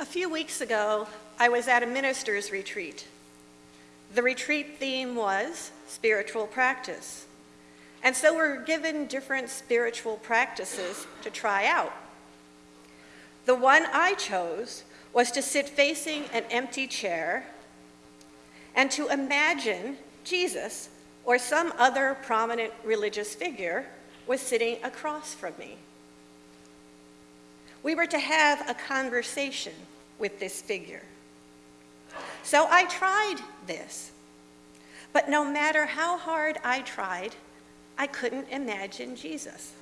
A few weeks ago, I was at a minister's retreat. The retreat theme was spiritual practice. And so we're given different spiritual practices to try out. The one I chose was to sit facing an empty chair and to imagine Jesus or some other prominent religious figure was sitting across from me. We were to have a conversation with this figure. So I tried this. But no matter how hard I tried, I couldn't imagine Jesus.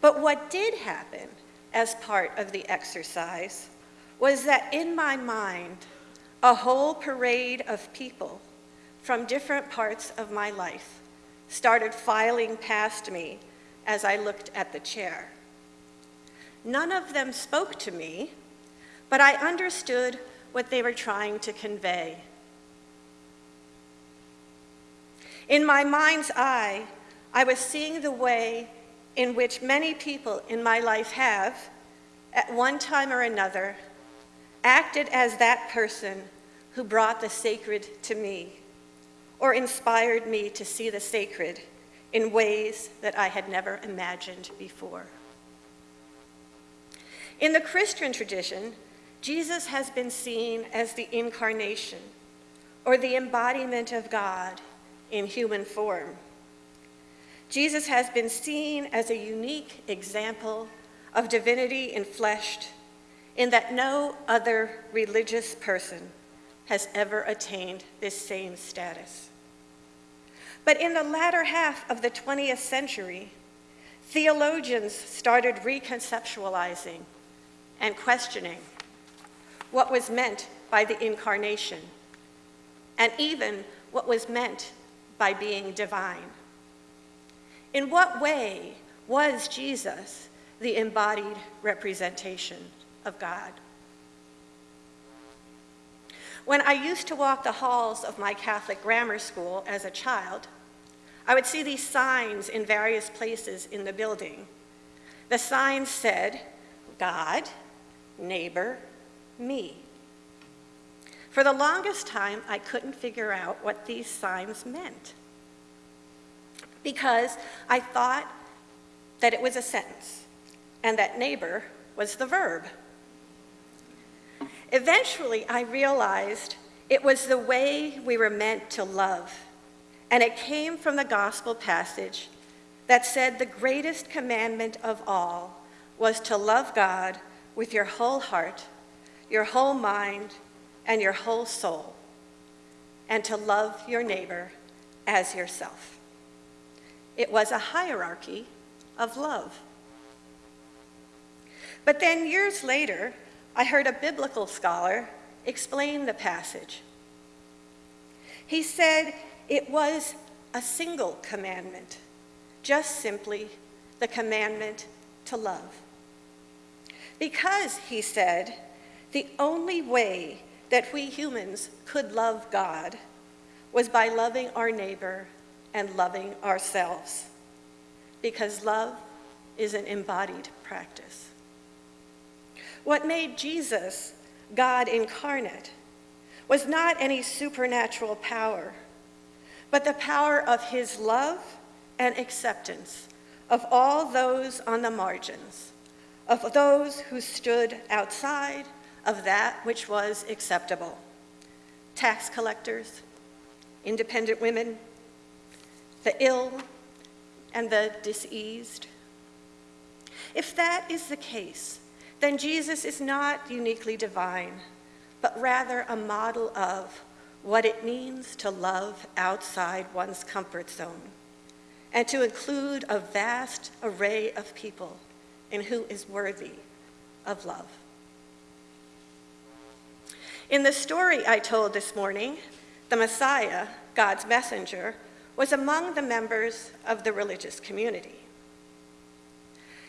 But what did happen as part of the exercise was that in my mind, a whole parade of people from different parts of my life started filing past me as I looked at the chair. None of them spoke to me, but I understood what they were trying to convey. In my mind's eye, I was seeing the way in which many people in my life have, at one time or another, acted as that person who brought the sacred to me or inspired me to see the sacred in ways that I had never imagined before. In the Christian tradition, Jesus has been seen as the incarnation or the embodiment of God in human form. Jesus has been seen as a unique example of divinity enfleshed in that no other religious person has ever attained this same status. But in the latter half of the 20th century, theologians started reconceptualizing and questioning what was meant by the incarnation, and even what was meant by being divine. In what way was Jesus the embodied representation of God? When I used to walk the halls of my Catholic grammar school as a child, I would see these signs in various places in the building. The signs said, God, neighbor, me. For the longest time, I couldn't figure out what these signs meant because I thought that it was a sentence and that neighbor was the verb. Eventually, I realized it was the way we were meant to love, and it came from the gospel passage that said the greatest commandment of all was to love God with your whole heart, your whole mind, and your whole soul, and to love your neighbor as yourself. It was a hierarchy of love. But then years later, I heard a biblical scholar explain the passage. He said it was a single commandment, just simply the commandment to love. Because, he said, the only way that we humans could love God was by loving our neighbor and loving ourselves, because love is an embodied practice. What made Jesus God incarnate was not any supernatural power, but the power of his love and acceptance of all those on the margins, of those who stood outside of that which was acceptable. Tax collectors, independent women, the ill, and the diseased. If that is the case, then Jesus is not uniquely divine, but rather a model of what it means to love outside one's comfort zone and to include a vast array of people in who is worthy of love. In the story I told this morning, the Messiah, God's messenger, was among the members of the religious community.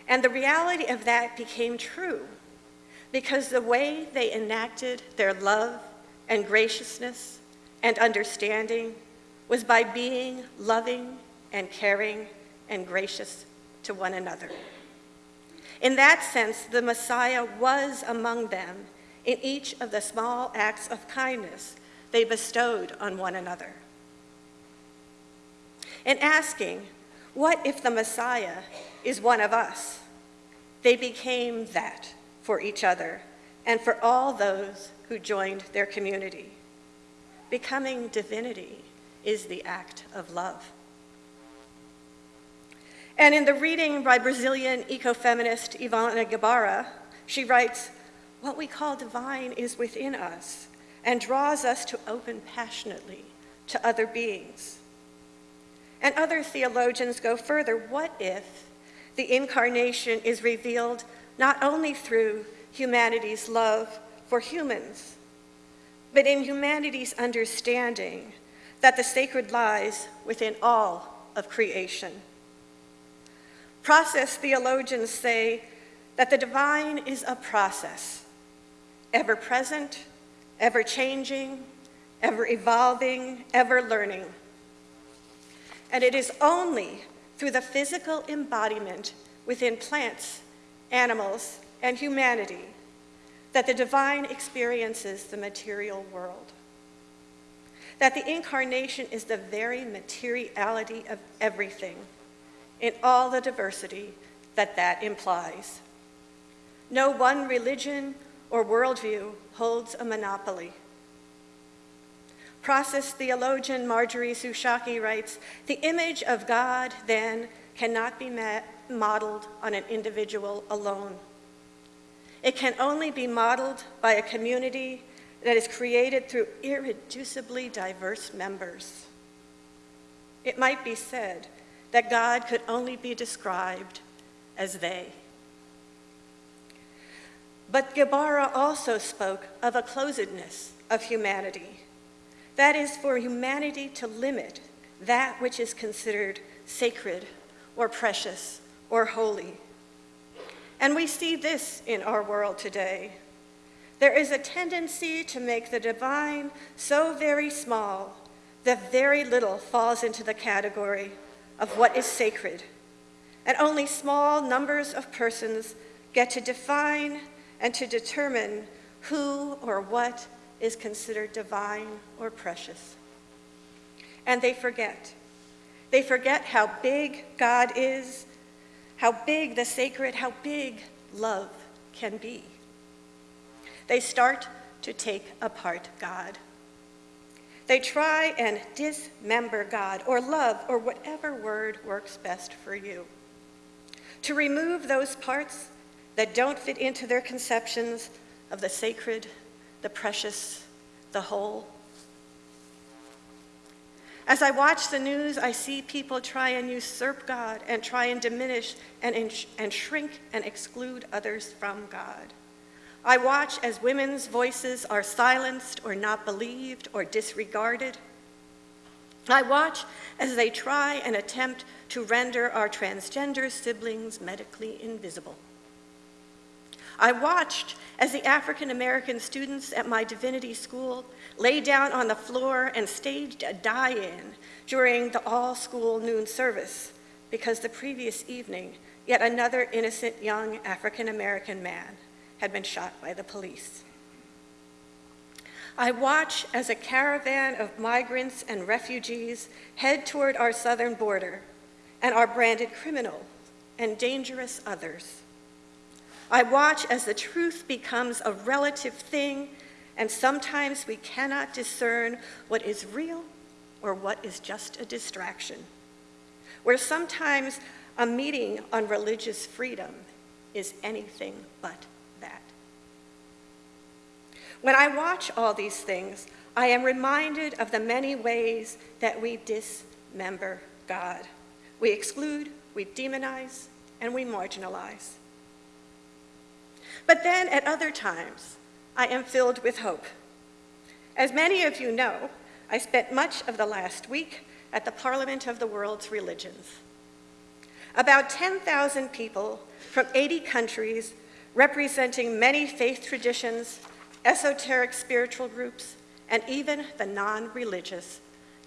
And the reality of that became true because the way they enacted their love and graciousness and understanding was by being loving and caring and gracious to one another. In that sense, the Messiah was among them in each of the small acts of kindness they bestowed on one another. In asking, What if the Messiah is one of us? they became that for each other and for all those who joined their community. Becoming divinity is the act of love. And in the reading by Brazilian ecofeminist Ivone Gebara, she writes, What we call divine is within us and draws us to open passionately to other beings. And other theologians go further. What if the incarnation is revealed not only through humanity's love for humans, but in humanity's understanding that the sacred lies within all of creation? Process theologians say that the divine is a process, ever present, ever changing, ever evolving, ever learning. And it is only through the physical embodiment within plants, animals, and humanity that the divine experiences the material world. That the incarnation is the very materiality of everything in all the diversity that that implies. No one religion or worldview holds a monopoly. Process theologian Marjorie Suchocki writes, the image of God then cannot be met, modeled on an individual alone. It can only be modeled by a community that is created through irreducibly diverse members. It might be said that God could only be described as they. But Gebara also spoke of a closedness of humanity. That is, for humanity to limit that which is considered sacred or precious or holy. And we see this in our world today. There is a tendency to make the divine so very small that very little falls into the category of what is sacred, and only small numbers of persons get to define and to determine who or what is considered divine or precious. And they forget. They forget how big God is, how big the sacred, how big love can be. They start to take apart God. They try and dismember God or love or whatever word works best for you. To remove those parts that don't fit into their conceptions of the sacred, the precious, the whole. As I watch the news, I see people try and usurp God and try and diminish and, and shrink and exclude others from God. I watch as women's voices are silenced or not believed or disregarded. I watch as they try and attempt to render our transgender siblings medically invisible. I watched as the African American students at my divinity school lay down on the floor and staged a die in during the all school noon service because the previous evening, yet another innocent young African American man had been shot by the police. I watch as a caravan of migrants and refugees head toward our southern border and are branded criminal and dangerous others. I watch as the truth becomes a relative thing, and sometimes we cannot discern what is real or what is just a distraction. Where sometimes a meeting on religious freedom is anything but when I watch all these things, I am reminded of the many ways that we dismember God. We exclude, we demonize, and we marginalize. But then at other times, I am filled with hope. As many of you know, I spent much of the last week at the Parliament of the World's Religions. About 10,000 people from 80 countries representing many faith traditions esoteric spiritual groups, and even the non-religious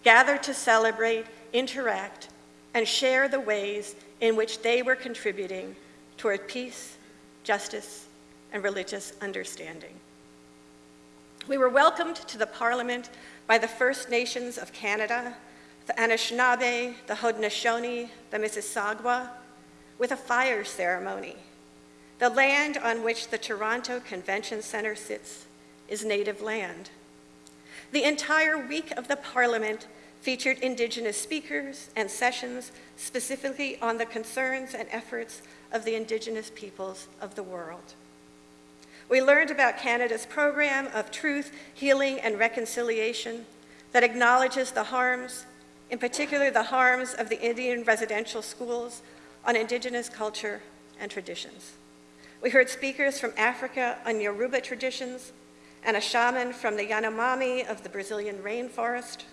gather to celebrate, interact, and share the ways in which they were contributing toward peace justice, and religious understanding. We were welcomed to the Parliament by the First Nations of Canada, the Anishinaabe, the Haudenosaunee, the Mississauga, with a fire ceremony. The land on which the Toronto Convention Centre sits is native land. The entire week of the Parliament featured Indigenous speakers and sessions specifically on the concerns and efforts of the Indigenous peoples of the world. We learned about Canada's program of truth, healing, and reconciliation that acknowledges the harms, in particular the harms of the Indian residential schools on Indigenous culture and traditions. We heard speakers from Africa on Yoruba traditions and a shaman from the Yanomami of the Brazilian rainforest.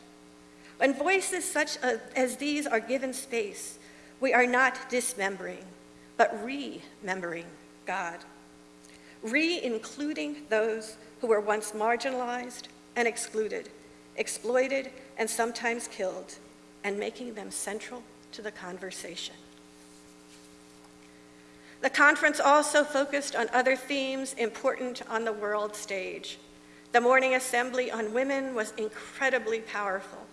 When voices such as these are given space, we are not dismembering, but remembering God re-including those who were once marginalized and excluded, exploited, and sometimes killed, and making them central to the conversation. The conference also focused on other themes important on the world stage. The morning assembly on women was incredibly powerful.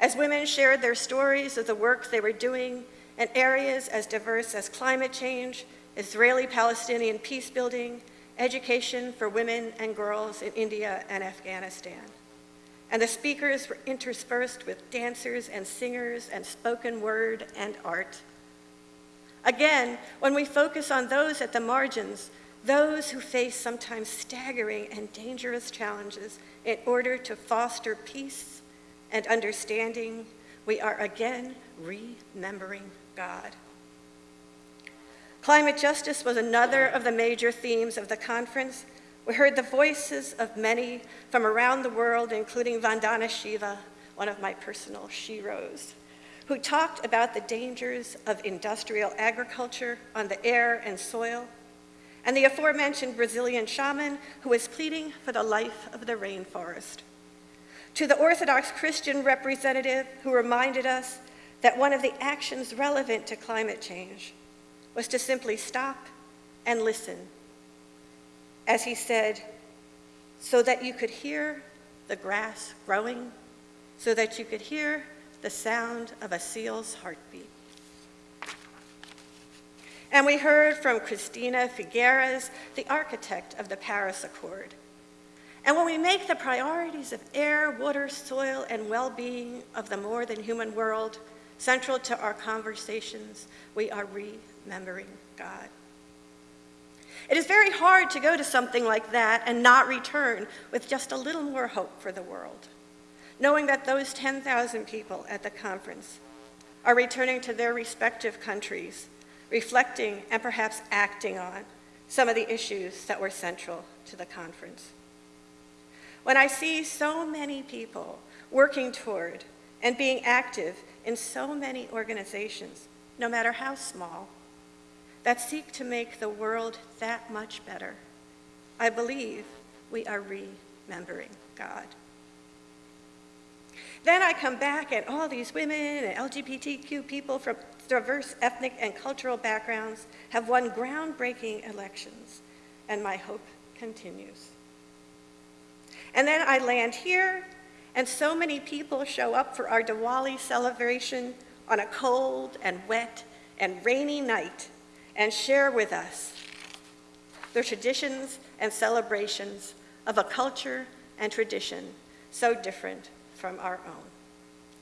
As women shared their stories of the work they were doing in areas as diverse as climate change, Israeli-Palestinian peace building, education for women and girls in India and Afghanistan. And the speakers were interspersed with dancers and singers and spoken word and art. Again, when we focus on those at the margins, those who face sometimes staggering and dangerous challenges in order to foster peace and understanding, we are again remembering God. Climate justice was another of the major themes of the conference. We heard the voices of many from around the world, including Vandana Shiva, one of my personal sheroes, who talked about the dangers of industrial agriculture on the air and soil, and the aforementioned Brazilian shaman who was pleading for the life of the rainforest. To the Orthodox Christian representative who reminded us that one of the actions relevant to climate change was to simply stop and listen. As he said, so that you could hear the grass growing, so that you could hear the sound of a seal's heartbeat. And we heard from Cristina Figueres, the architect of the Paris Accord. And when we make the priorities of air, water, soil, and well-being of the more than human world central to our conversations, we are remembering God. It is very hard to go to something like that and not return with just a little more hope for the world, knowing that those 10,000 people at the conference are returning to their respective countries, reflecting and perhaps acting on some of the issues that were central to the conference. When I see so many people working toward and being active in so many organizations, no matter how small, that seek to make the world that much better, I believe we are remembering God. Then I come back and all these women and LGBTQ people from diverse ethnic and cultural backgrounds have won groundbreaking elections, and my hope continues. And then I land here, and so many people show up for our Diwali celebration on a cold and wet and rainy night and share with us the traditions and celebrations of a culture and tradition so different from our own.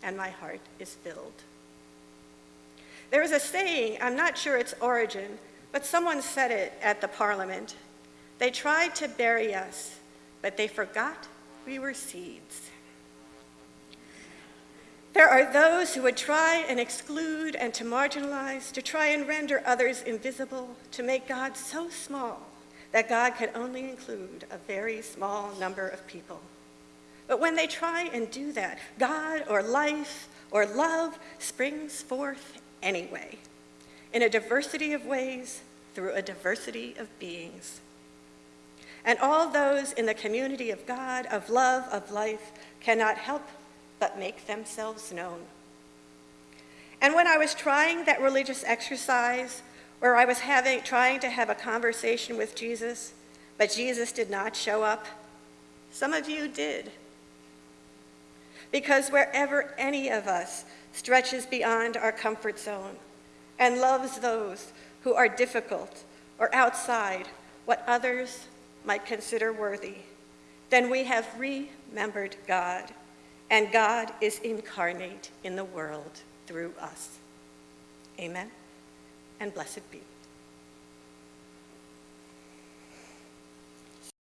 And my heart is filled. There is a saying, I'm not sure its origin, but someone said it at the parliament. They tried to bury us, but they forgot we were seeds. There are those who would try and exclude and to marginalize, to try and render others invisible, to make God so small that God can only include a very small number of people. But when they try and do that, God or life or love springs forth anyway, in a diversity of ways, through a diversity of beings. And all those in the community of God, of love, of life, cannot help but make themselves known. And when I was trying that religious exercise, where I was having, trying to have a conversation with Jesus, but Jesus did not show up? Some of you did. Because wherever any of us stretches beyond our comfort zone and loves those who are difficult or outside what others might consider worthy, then we have remembered God, and God is incarnate in the world through us. Amen, and blessed be.